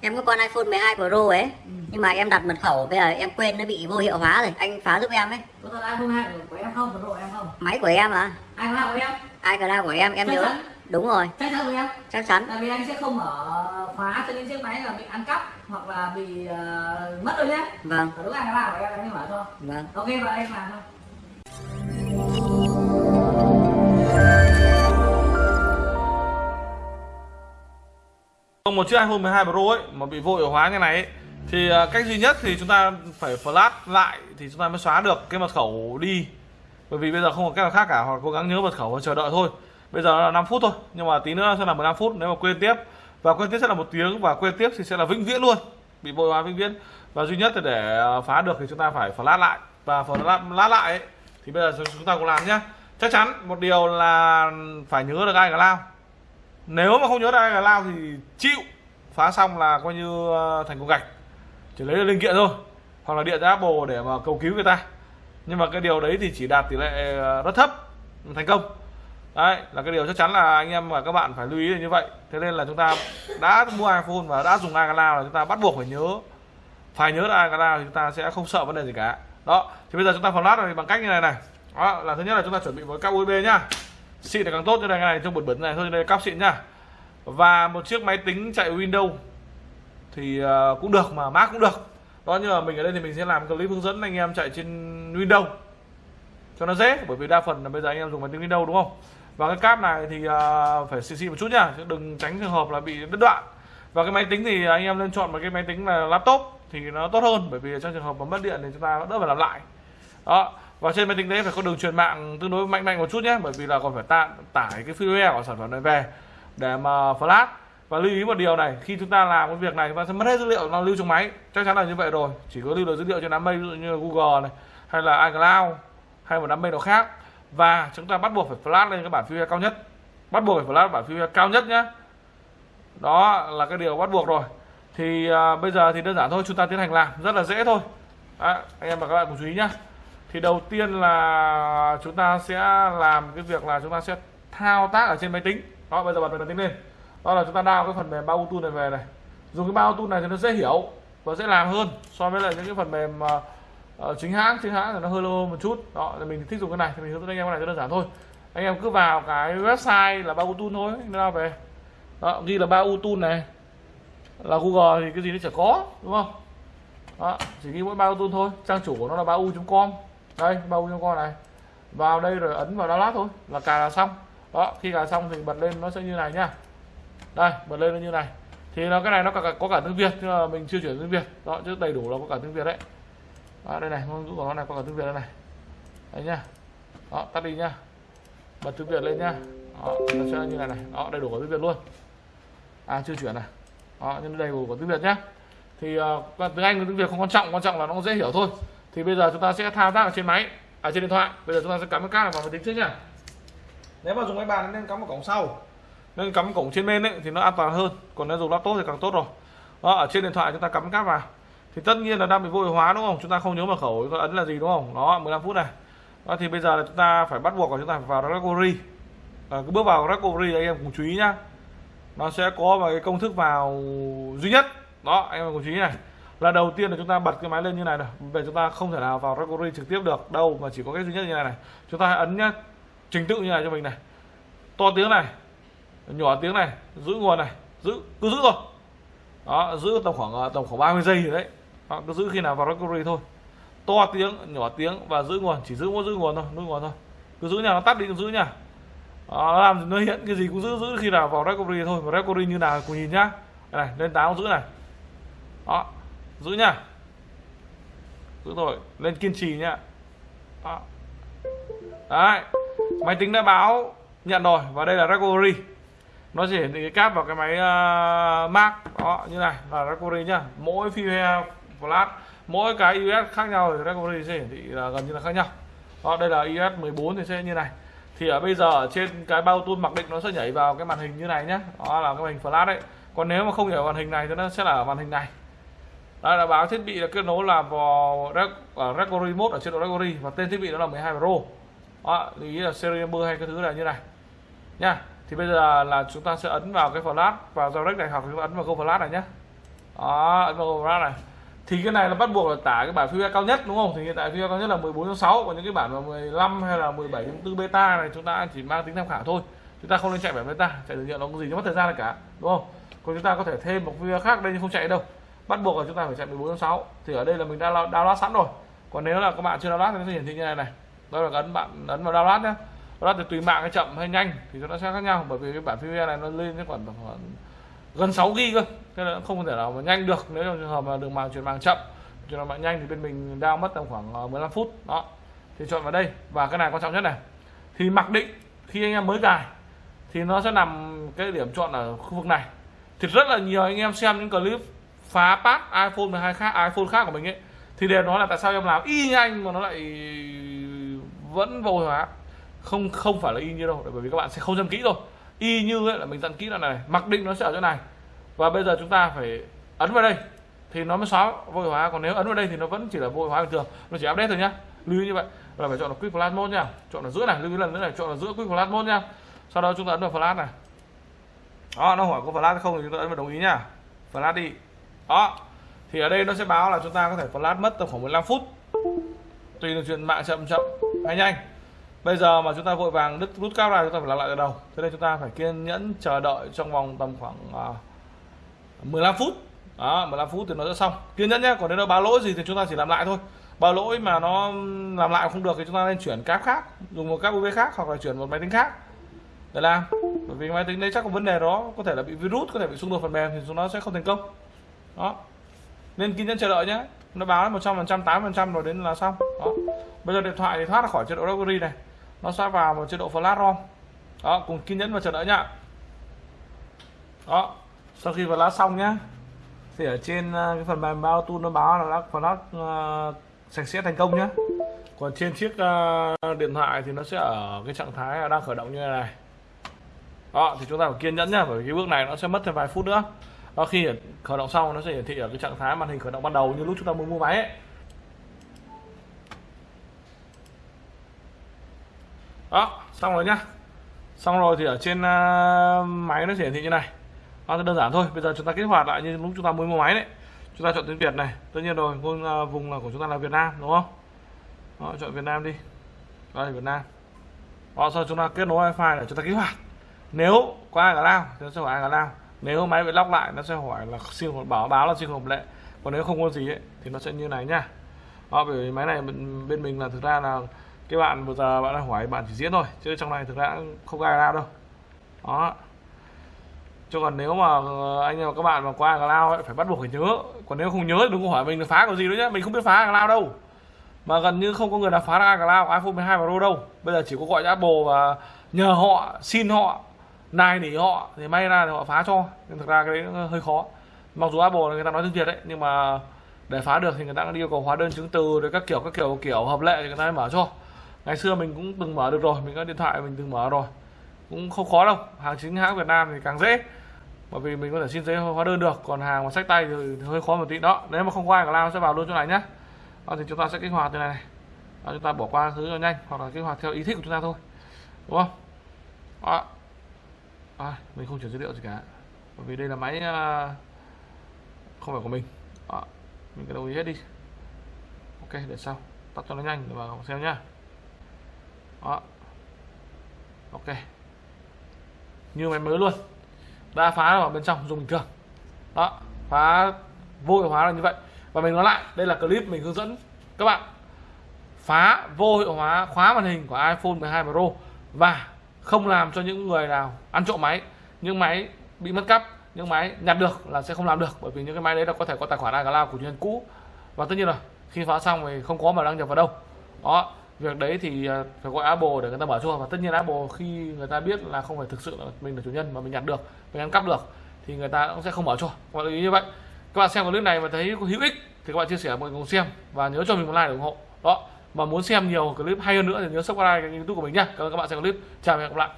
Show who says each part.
Speaker 1: Em có con iPhone 12 Pro ấy. Nhưng mà em đặt mật khẩu bây giờ em quên nó bị vô hiệu hóa rồi. Anh phá giúp em ấy.
Speaker 2: Có thật iPhone 2 của em không? Của em không?
Speaker 1: Máy của em à?
Speaker 2: 2 của em?
Speaker 1: iCloud của em? Em
Speaker 2: Chắc
Speaker 1: nhớ.
Speaker 2: chắn.
Speaker 1: Đúng rồi.
Speaker 2: Chắc chắn của em.
Speaker 1: Chắc chắn.
Speaker 2: Tại vì anh sẽ không mở khóa cho những chiếc máy là bị ăn cắp hoặc là bị ờ, mất rồi nhé.
Speaker 1: Vâng.
Speaker 2: Đúng làm của em anh mở thôi.
Speaker 1: Vâng.
Speaker 2: Ok và em làm thôi
Speaker 3: Trong một chiếc iPhone 12 Pro ấy mà bị vội hóa như này ấy, thì à, cách duy nhất thì chúng ta phải flash lại thì chúng ta mới xóa được cái mật khẩu đi. Bởi vì bây giờ không có cách nào khác cả hoặc cố gắng nhớ mật khẩu và chờ đợi thôi. Bây giờ là 5 phút thôi, nhưng mà tí nữa sẽ là 15 phút nếu mà quên tiếp và quên tiếp sẽ là một tiếng và quên tiếp thì sẽ là vĩnh viễn luôn. Bị vội hóa vĩnh viễn. Và duy nhất là để à, phá được thì chúng ta phải flash lại và flash lại ấy, thì bây giờ chúng ta cùng làm nhé. Chắc chắn một điều là phải nhớ được ai cả lao nếu mà không nhớ ra là lao thì chịu. Phá xong là coi như ờ, thành cục gạch. Chỉ lấy linh kiện thôi. Hoặc là điện ra Apple để mà cầu cứu người ta. Nhưng mà cái điều đấy thì chỉ đạt tỷ lệ ờ, rất thấp. Thành công. Đấy, là cái điều chắc chắn là anh em và các bạn phải lưu ý là như vậy. Thế nên là chúng ta đã mua iPhone và đã dùng iCloud là chúng ta bắt buộc phải nhớ. Phải nhớ là iCloud thì chúng ta sẽ không sợ vấn đề gì cả. Đó, thì bây giờ chúng ta flash này bằng cách như này này. Đó, là thứ nhất là chúng ta chuẩn bị một cáp USB nhá xịn là càng tốt, cho đây cái này trong bẩn bẩn này. Thôi, đây cáp xịn nhá. Và một chiếc máy tính chạy Windows thì à, cũng được mà, Mac cũng được. Đó, nhưng mà mình ở đây thì mình sẽ làm clip hướng dẫn anh em chạy trên Windows cho nó dễ, bởi vì đa phần là bây giờ anh em dùng máy tính Windows, đúng không? Và cái cáp này thì à, phải xịn xịn một chút nhá, chứ đừng tránh trường hợp là bị đứt đoạn. Và cái máy tính thì anh em nên chọn một cái máy tính là laptop thì nó tốt hơn, bởi vì trong trường hợp mà mất điện thì chúng ta đỡ phải làm lại. Đó và trên máy tính đấy phải có đường truyền mạng tương đối mạnh mạnh một chút nhé bởi vì là còn phải ta, tải cái firmware của sản phẩm này về để mà flash. Và lưu ý một điều này khi chúng ta làm cái việc này chúng ta sẽ mất hết dữ liệu nó lưu trong máy. Chắc chắn là như vậy rồi chỉ có lưu được dữ liệu trên đám mây ví dụ như Google này hay là iCloud hay một đám mây nào khác. Và chúng ta bắt buộc phải flash lên cái bản firmware cao nhất. Bắt buộc phải flash bản firmware cao nhất nhé. Đó là cái điều bắt buộc rồi. Thì à, bây giờ thì đơn giản thôi chúng ta tiến hành làm rất là dễ thôi. À, anh em và các bạn cùng chú ý nhé thì đầu tiên là chúng ta sẽ làm cái việc là chúng ta sẽ thao tác ở trên máy tính. Đó bây giờ bật máy tính lên. Đó là chúng ta đao cái phần mềm bao tool này về này. Dùng cái bao tool này thì nó dễ hiểu và dễ làm hơn so với lại những cái phần mềm uh, chính hãng. Chính hãng thì nó hơi lâu một chút. Đó thì mình thích dùng cái này thì mình hướng dẫn anh em cái này cho đơn giản thôi. Anh em cứ vào cái website là bao tool thôi anh đao về. Đó ghi là bao tool này. Là Google thì cái gì nó chả có đúng không? Đó chỉ ghi mỗi bao tool thôi. Trang chủ của nó là bao u.com đây bao cho con này. Vào đây rồi ấn vào download thôi là cài là xong. Đó khi cài xong thì bật lên nó sẽ như này nhá. Đây bật lên nó như này. Thì nó cái này nó có cả, có cả tiếng Việt nhưng mà mình chưa chuyển tiếng Việt. Đó chứ đầy đủ là có cả tiếng Việt đấy. Đó, đây này ngôn ngữ của nó này có cả tiếng Việt đây này. Đấy nhá. Đó tắt đi nhá. Bật tiếng Việt lên nhá. Đó, nó sẽ như này này. Đó đầy đủ có tiếng Việt luôn. À chưa chuyển này đó nhưng đầy đủ có tiếng Việt nhá. Thì uh, tiếng Anh và tiếng Việt không quan trọng quan trọng là nó dễ hiểu thôi thì bây giờ chúng ta sẽ thao tác ở trên máy. Ở trên điện thoại. Bây giờ chúng ta sẽ cắm cái cáp vào máy tính trước nhá nếu mà dùng máy bàn nên cắm vào cổng sau. Nên cắm cổng trên bên ấy thì nó an toàn hơn. Còn nếu dùng laptop thì càng tốt rồi. Đó ở trên điện thoại chúng ta cắm cáp vào. Thì tất nhiên là đang bị vô hiệu hóa đúng không? Chúng ta không nhớ mật khẩu chúng ta ấn là gì đúng không? Đó 15 phút này. Đó thì bây giờ là chúng ta phải bắt buộc là chúng ta phải vào recovery à, cứ bước vào recovery anh em cùng chú ý nhá. Nó sẽ có một cái công thức vào duy nhất. Đó anh em cùng chú ý này là đầu tiên là chúng ta bật cái máy lên như này này. Về chúng ta không thể nào vào recovery trực tiếp được đâu mà chỉ có cái duy nhất như này này. Chúng ta hãy ấn nhá trình tự như này cho mình này. To tiếng này nhỏ tiếng này giữ nguồn này giữ cứ giữ thôi. Đó giữ tầm khoảng ờ, tầm khoảng 30 giây rồi đấy. Đó, cứ giữ khi nào vào recovery thôi. To tiếng nhỏ tiếng và giữ nguồn chỉ giữ mỗi giữ nguồn thôi giữ nguồn thôi. Cứ giữ nhà nó tắt đi cứ giữ nha. Đó, làm nó hiện cái gì cũng giữ giữ khi nào vào recovery thôi. Mà recovery như nào cùng nhìn nhá. Này lên táo giữ này. Đó giữ nha, giữ rồi lên kiên trì nhá đó. đấy. Máy tính đã báo nhận rồi. Và đây là recovery nó chỉ hiển thị cái cáp vào cái máy uh, Mac. Đó như này là recovery nhá. Mỗi firmware flash mỗi cái US khác nhau thì recovery sẽ hiển thị là gần như là khác nhau. Đó đây là US 14 thì sẽ như này. Thì ở bây giờ ở trên cái bao tool mặc định nó sẽ nhảy vào cái màn hình như này nhá. Đó là cái màn hình flash đấy. Còn nếu mà không nhảy vào màn hình này thì nó sẽ là ở màn hình này đây là báo thiết bị là kết nối là vào à, Record Remote recovery mode ở chế độ recovery và tên thiết bị đó là 12 Pro. Đó lưu ý là serial number hay cái thứ là như này. Nha, thì bây giờ là chúng ta sẽ ấn vào cái flash, vào direct này, hoặc chúng ta ấn vào câu flash này nhé đó, ấn vào go flash này. Thì cái này là bắt buộc là tải cái bản firmware cao nhất, đúng không? Thì hiện tại firmware cao nhất là 14.6 còn những cái bản mà 15 hay là 17.4 beta này, chúng ta chỉ mang tính tham khảo thôi. Chúng ta không nên chạy bản beta, chạy thử nghiệm, nó có gì, nó mất thời gian cả, đúng không? Còn chúng ta có thể thêm một firmware khác đây nhưng không chạy đâu bắt buộc là chúng ta phải chạy 14.6 thì ở đây là mình đã download sẵn rồi. Còn nếu là các bạn chưa download thì nó sẽ hiển thị như này này. Đó là ấn bạn ấn vào download nhé download thì tùy mạng hay chậm hay nhanh thì nó sẽ khác nhau, bởi vì cái bản FreeWare này nó lên cái khoảng khoảng gần 6 g cơ thế là không thể nào mà nhanh được. Nếu trong trường hợp mà đường mạng chuyển mạng chậm trường hợp mạng nhanh thì bên mình down mất tầm khoảng ờ, 15 phút. Đó. Thì chọn vào đây. Và cái này quan trọng nhất này. Thì mặc định khi anh em mới cài thì nó sẽ nằm cái điểm chọn ở khu vực này. Thì rất là nhiều anh em xem những clip phá pass, iPhone 12 khác, iPhone khác của mình ấy, thì đều nói là tại sao em làm y như anh mà nó lại vẫn vô hóa. Không không phải là y như đâu, bởi vì các bạn sẽ không dặn kỹ rồi y như ấy là mình dặn kỹ là này, mặc định nó sẽ ở chỗ này. Và bây giờ chúng ta phải ấn vào đây, thì nó mới xóa vô hiệu hóa. Còn nếu ấn vào đây thì nó vẫn chỉ là vô hiệu hóa bình thường, nó chỉ update thôi nhá. Lưu ý như vậy, là phải chọn là quick flash mode nha. Chọn ở giữa này, lưu ý lần nữa này, chọn ở giữa quick flash mode nha. Sau đó chúng ta ấn vào flash này. Đó, nó hỏi có flash hay không thì chúng ta ấn vào đồng ý nha. Flash đi đó. Thì ở đây nó sẽ báo là chúng ta có thể flash mất tầm khoảng 15 phút. Tùy là chuyện mạng chậm chậm. Hay nhanh. Bây giờ mà chúng ta vội vàng đứt rút cáp ra chúng ta phải làm lại từ đầu. Thế nên chúng ta phải kiên nhẫn chờ đợi trong vòng tầm khoảng à, uh, 15 phút. Đó 15 phút thì nó sẽ xong. Kiên nhẫn nhé còn nếu nó báo lỗi gì thì chúng ta chỉ làm lại thôi. Báo lỗi mà nó làm lại không được thì chúng ta nên chuyển cáp khác dùng một cáp USB khác hoặc là chuyển một máy tính khác. Để làm bởi vì máy tính đấy chắc có vấn đề đó có thể là bị virus có thể bị xung đột phần mềm thì nó sẽ không thành công đó. Nên kiên nhẫn chờ đợi nhé. Nó báo một trăm phần trăm tám phần trăm rồi đến là xong. Đó. Bây giờ điện thoại thì thoát ra khỏi chế độ recovery này. Nó sẽ vào một chế độ flash rom. Đó cùng kiên nhẫn và chờ đợi nhá. Đó. Sau khi flash xong nhá thì ở trên ờ, cái phần mềm bao tu nó báo là đã flash uh, sạch sẽ thành công nhá. Còn trên chiếc uh, điện thoại thì nó sẽ ở cái trạng thái đang khởi động như thế này. Đó thì chúng ta phải kiên nhẫn nhá bởi vì cái bước này nó sẽ mất thêm vài phút nữa và khi khởi động xong nó sẽ hiển thị ở cái trạng thái màn hình khởi động ban đầu như lúc chúng ta mới mua máy ấy. đó xong rồi nhá. Xong rồi thì ở trên uh, máy nó sẽ hiển thị như này. Nó đơn giản thôi. Bây giờ chúng ta kích hoạt lại như lúc chúng ta mới mua máy đấy. Chúng ta chọn tiếng Việt này. Tất nhiên rồi vùng, uh, à, vùng là của chúng ta là Việt Nam đúng không? Đó, chọn Việt Nam đi. Đây Việt Nam. Đó, sau chúng ta kết nối wifi để chúng ta kích hoạt. Nếu có ai cả lao thì nó sẽ hỏi ai cả lao nếu máy bị lóc lại nó sẽ hỏi là xin một báo báo là xin hợp lệ. Còn nếu không có gì ấy, thì nó sẽ như này nhá đó, bởi vì máy này bên, bên mình là thực ra là cái bạn vừa giờ bạn đã hỏi bạn chỉ diễn thôi chứ trong này thực ra không ai lao đâu. Đó. Chứ còn nếu mà ờ, anh em và các bạn mà qua lao ấy phải bắt buộc phải nhớ. Còn nếu không nhớ thì đừng có hỏi mình là phá cái gì nữa nhé mình không biết phá lao đâu. Mà gần như không có người nào phá ra cloud iPhone 12 Pro đâu. Bây giờ chỉ có gọi Apple và nhờ họ xin họ nài nỉ họ thì may ra thì họ phá cho. Nhưng thực ra cái đấy hơi khó. Mặc dù Apple người ta nói tiếng Việt đấy nhưng mà để phá được thì người ta đã yêu cầu hóa đơn chứng từ rồi các kiểu các kiểu kiểu hợp lệ thì người ta mới mở cho. Ngày xưa mình cũng từng mở được rồi mình có điện thoại mình từng mở rồi. Cũng không khó đâu hàng chính hãng Việt Nam thì càng dễ. Bởi vì mình có thể xin giấy hóa đơn được còn hàng mà sách tay thì hơi khó một tí. Đó nếu mà không qua cả lao sẽ vào luôn chỗ này nhé đó thì chúng ta sẽ kích hoạt từ này, này. Đó, chúng ta bỏ qua thứ cho nhanh hoặc là kích hoạt theo ý thích của chúng ta thôi. Đúng không? Đó. À, mình không chuyển dữ liệu gì cả. Bởi vì đây là máy à, không phải của mình. À, mình cứ đồng ý hết đi. Ok để sau. Tắt cho nó nhanh để vào xem nhá. Đó. Ok. Như máy mới luôn. Đã phá vào bên trong dùng bình thường. Đó phá vô hiệu hóa là như vậy. Và mình nói lại đây là clip mình hướng dẫn các bạn. Phá vô hiệu hóa khóa màn hình của iPhone 12 Pro và không làm cho những người nào ăn trộm máy, những máy bị mất cắp, những máy nhặt được là sẽ không làm được, bởi vì những cái máy đấy là có thể có tài khoản iCloud của nhân cũ. Và tất nhiên là khi phá xong thì không có mà đăng nhập vào đâu. Đó, việc đấy thì à, phải gọi Apple để người ta mở cho và tất nhiên Apple khi người ta biết là không phải thực sự là mình là chủ nhân mà mình nhặt được, mình ăn cắp được, thì người ta cũng sẽ không mở cho các bạn lưu ý như vậy. Các bạn xem clip này mà thấy có hữu ích thì các bạn chia sẻ mọi người cùng xem và nhớ cho mình một like để ủng hộ. Đó mà muốn xem nhiều clip hay hơn nữa thì nhớ subscribe kênh youtube của mình nhé cảm ơn các bạn xem clip. Chào và hẹn gặp lại.